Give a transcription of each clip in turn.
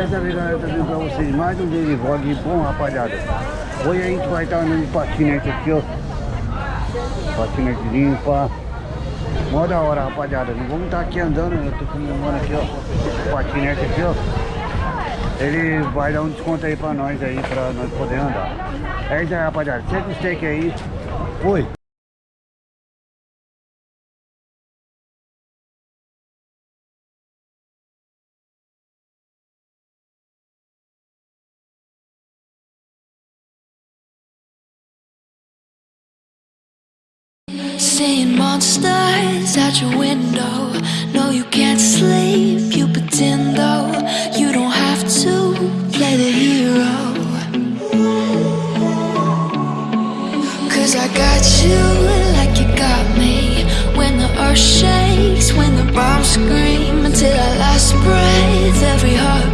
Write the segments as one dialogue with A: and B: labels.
A: Dessa vez eu tô trazendo pra vocês mais um daily vlog bom, rapaziada. Hoje a gente vai estar andando de patinete aqui, ó. Patinete limpa. Mó da hora, rapaziada. Não vamos estar aqui andando, eu tô filmando aqui, ó. Patinete aqui, ó. Ele vai dar um desconto aí pra nós aí, pra nós poder andar. É isso aí, rapaziada. Sempre o steak aí. Fui.
B: Your window. No, you can't sleep, you pretend though. You don't have to play the hero. Cause I got you like you got me. When the earth shakes, when the bombs scream, until our last breath, every heartbeat.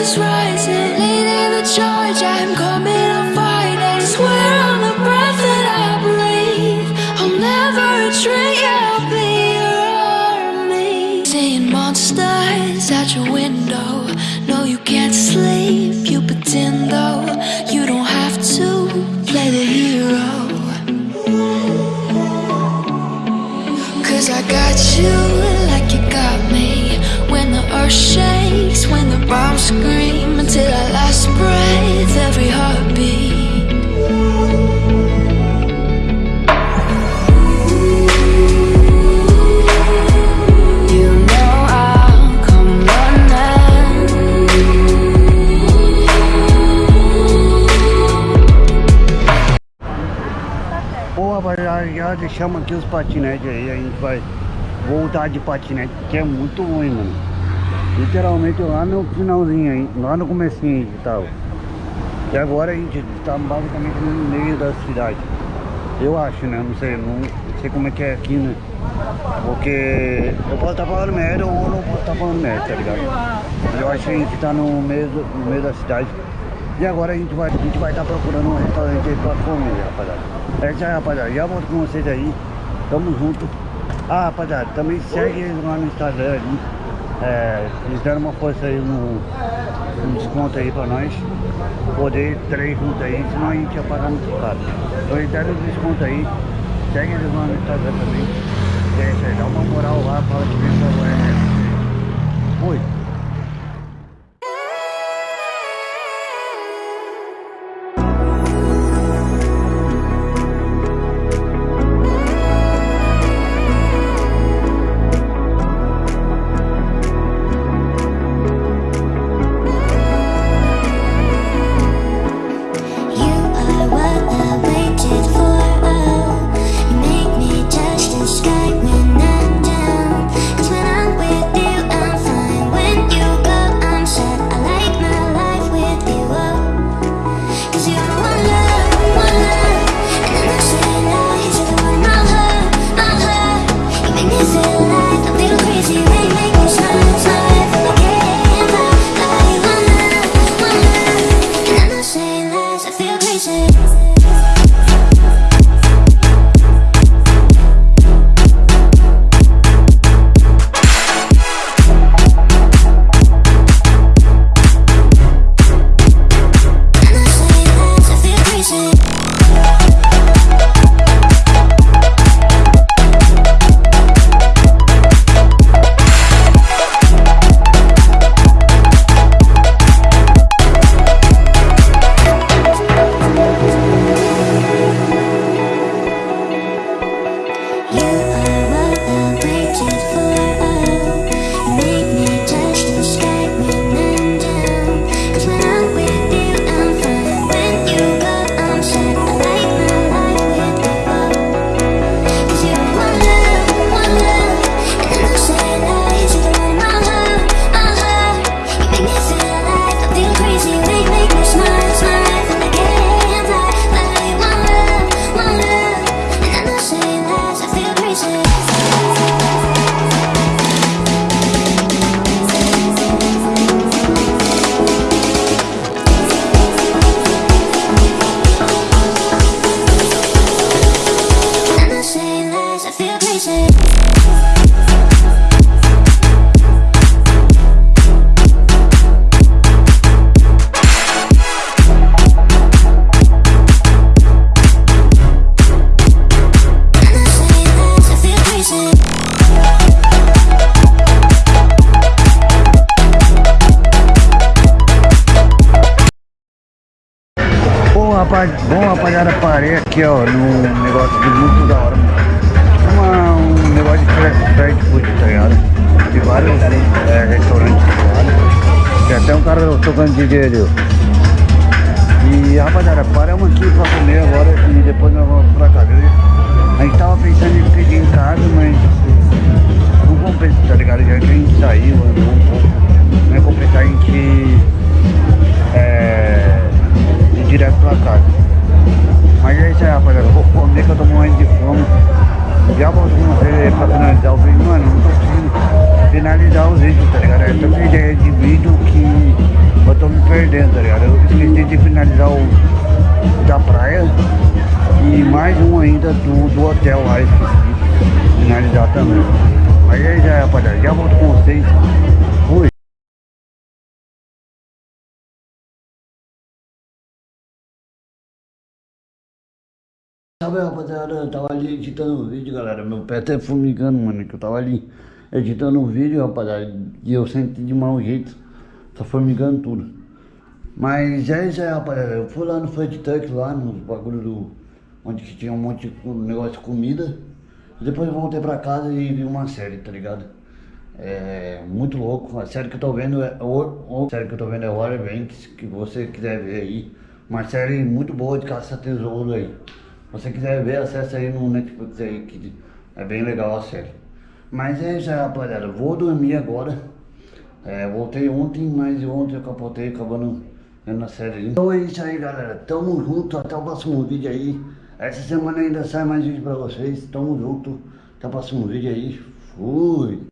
B: Is rising, leading the charge,
A: rapaziada, deixamos aqui os patinetes aí, a gente vai voltar de patinete, que é muito ruim, mano. Literalmente lá no finalzinho aí, lá no comecinho aí tava. E agora a gente tá basicamente no meio da cidade. Eu acho, né? Não sei, não sei como é que é aqui, né? Porque eu posso estar falando merda ou não posso estar falando merda, tá ligado? Eu acho que a gente tá no meio, do, no meio da cidade. E agora a gente vai estar a gente vai tá procurando um restaurante aí pra comer, rapaziada. É isso aí, rapaziada. Já volto com vocês aí. Tamo junto. Ah, rapaziada, também segue eles lá no Instagram ali. É, eles deram uma força aí no, no desconto aí pra nós. Poder três juntos aí, senão a gente ia pagar muito caro. Então eles deram um desconto aí. Segue eles lá no Instagram também. É parei aqui ó, num negócio de muito da hora. Uma, um negócio de fast food, tá ligado? De vários é, restaurantes lá. Tem até um cara tocando DJ ali. E rapaziada, paramos aqui pra comer agora e depois nós vamos pra casa. A gente tava pensando em pedir em casa, mas perdendo, tá ligado? Eu esqueci de finalizar o da praia e mais um ainda do, do hotel lá, esqueci de finalizar também. Mas é aí, rapaziada. Já volto com vocês. Fui. Sabe, rapaziada, eu tava ali editando um vídeo, galera. Meu pé até formigando, mano, que eu tava ali editando um vídeo, rapaziada. E eu senti de mau jeito. Tá formigando tudo. Mas é isso aí, rapaziada. Eu fui lá no Food Truck, lá nos bagulho do... Onde que tinha um monte de negócio de comida. Depois eu voltei pra casa e vi uma série, tá ligado? É muito louco. A série que eu tô vendo é. A série que eu tô vendo é Warrior Banks, que você quiser ver aí. Uma série muito boa de caça-tesouro aí. Se você quiser ver, acessa aí no Netflix aí, que é bem legal a série. Mas é isso aí, rapaziada. Vou dormir agora. É, voltei ontem, mas ontem eu capotei acabando vendo a série. Então é isso aí, galera. Tamo junto. Até o próximo vídeo aí. Essa semana ainda sai mais vídeo pra vocês. Tamo junto. Até o próximo vídeo aí. Fui.